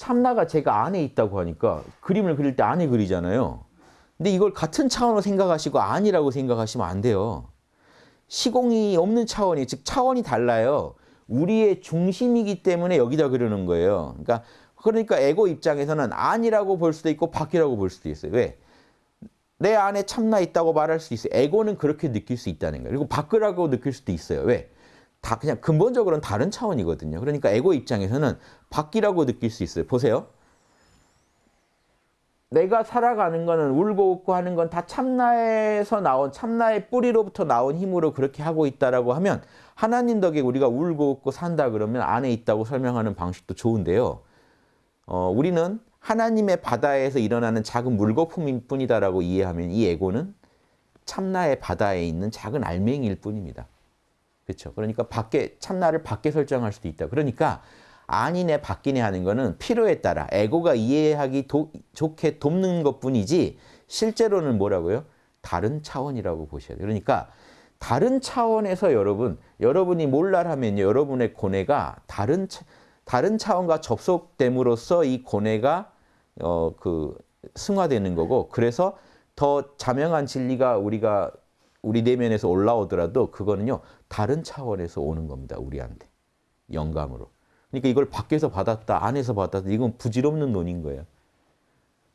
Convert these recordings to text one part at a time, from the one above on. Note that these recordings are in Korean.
참나가 제가 안에 있다고 하니까 그림을 그릴 때 안에 그리잖아요. 근데 이걸 같은 차원으로 생각하시고 아니라고 생각하시면 안 돼요. 시공이 없는 차원이 즉 차원이 달라요. 우리의 중심이기 때문에 여기다 그러는 거예요. 그러니까 그러니까 에고 입장에서는 아니라고 볼 수도 있고 밖이라고 볼 수도 있어요. 왜? 내 안에 참나 있다고 말할 수 있어요. 에고는 그렇게 느낄 수 있다는 거예요. 그리고 밖이라고 느낄 수도 있어요. 왜? 다 그냥 근본적으로는 다른 차원이거든요. 그러니까 에고 입장에서는 밖이라고 느낄 수 있어요. 보세요. 내가 살아가는 거는 울고 웃고 하는 건 다 참나에서 나온 참나의 뿌리로부터 나온 힘으로 그렇게 하고 있다라고 하면 하나님 덕에 우리가 울고 웃고 산다 그러면 안에 있다고 설명하는 방식도 좋은데요. 어, 우리는 하나님의 바다에서 일어나는 작은 물거품일 뿐이다라고 이해하면 이 에고는 참나의 바다에 있는 작은 알맹이일 뿐입니다. 그렇죠. 그러니까 밖에 참나를 밖에 설정할 수도 있다. 그러니까 아니네 바뀌네 하는 거는 필요에 따라 에고가 이해하기 도, 좋게 돕는 것뿐이지 실제로는 뭐라고요? 다른 차원이라고 보셔야 돼요. 그러니까 다른 차원에서 여러분, 여러분이 몰라라면 여러분의 고뇌가 다른 차, 다른 차원과 접속됨으로써 이 고뇌가 어, 그 승화되는 거고 그래서 더 자명한 진리가 우리가 우리 내면에서 올라오더라도 그거는요 다른 차원에서 오는 겁니다 우리한테 영감으로. 그러니까 이걸 밖에서 받았다 안에서 받았다 이건 부질없는 논인 거예요.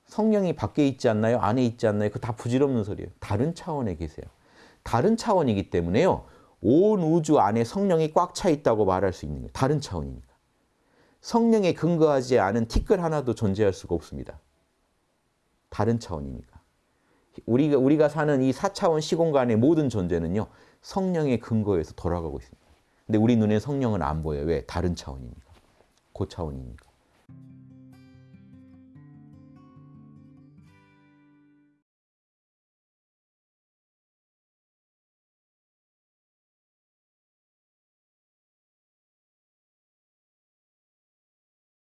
성령이 밖에 있지 않나요? 안에 있지 않나요? 그 다 부질없는 소리예요. 다른 차원에 계세요. 다른 차원이기 때문에요. 온 우주 안에 성령이 꽉 차 있다고 말할 수 있는 거예요. 다른 차원이니까. 성령에 근거하지 않은 티끌 하나도 존재할 수가 없습니다. 다른 차원이니까. 우리가, 우리가 사는 이 4차원 시공간의 모든 존재는요. 성령의 근거에서 돌아가고 있습니다. 근데 우리 눈에 성령은 안 보여요. 왜? 다른 차원이니까. 고차원이니까.